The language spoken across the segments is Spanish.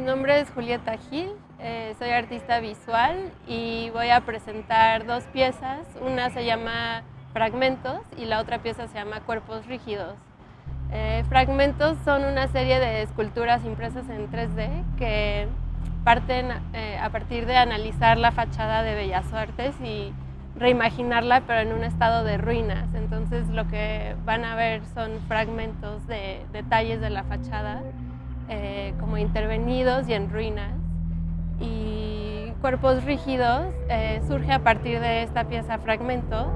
Mi nombre es Julieta Gil, eh, soy artista visual y voy a presentar dos piezas. Una se llama Fragmentos y la otra pieza se llama Cuerpos Rígidos. Eh, fragmentos son una serie de esculturas impresas en 3D que parten eh, a partir de analizar la fachada de Bellas Artes y reimaginarla pero en un estado de ruinas. Entonces lo que van a ver son fragmentos de detalles de la fachada eh, como intervenidos y en ruinas. Y Cuerpos Rígidos eh, surge a partir de esta pieza Fragmentos.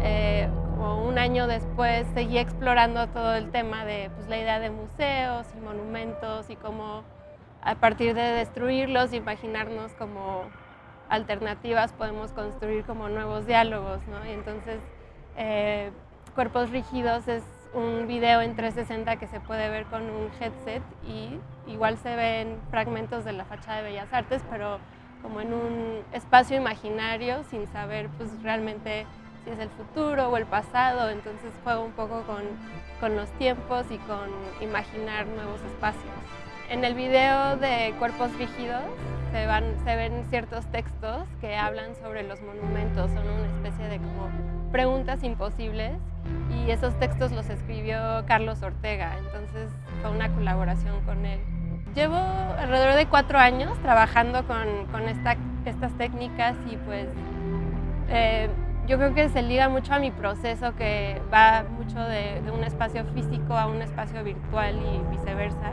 Eh, como un año después seguí explorando todo el tema de pues, la idea de museos y monumentos y cómo a partir de destruirlos, imaginarnos como alternativas podemos construir como nuevos diálogos. ¿no? Y entonces Cuerpos Rígidos es un video en 360 que se puede ver con un headset y igual se ven fragmentos de la fachada de Bellas Artes, pero como en un espacio imaginario sin saber pues realmente si es el futuro o el pasado, entonces juego un poco con, con los tiempos y con imaginar nuevos espacios. En el video de Cuerpos Rígidos se, van, se ven ciertos textos que hablan sobre los monumentos, son una especie de como preguntas imposibles y esos textos los escribió Carlos Ortega, entonces fue una colaboración con él. Llevo alrededor de cuatro años trabajando con, estas técnicas y pues eh, yo creo que se liga mucho a mi proceso que va mucho de, un espacio físico a un espacio virtual y viceversa.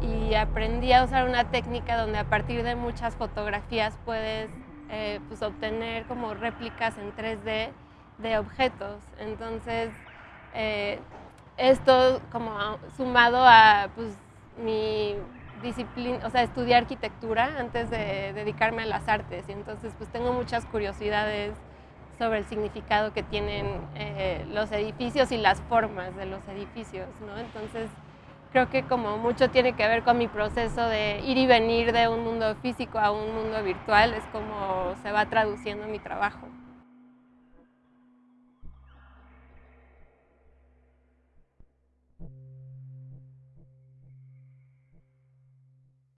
Y aprendí a usar una técnica donde a partir de muchas fotografías puedes eh, pues obtener como réplicas en 3D de objetos. Entonces, eh, esto como sumado a pues, mi disciplina, o sea, estudié arquitectura antes de dedicarme a las artes y entonces pues tengo muchas curiosidades sobre el significado que tienen eh, los edificios y las formas de los edificios, ¿no? Entonces creo que como mucho tiene que ver con mi proceso de ir y venir de un mundo físico a un mundo virtual, es como se va traduciendo mi trabajo.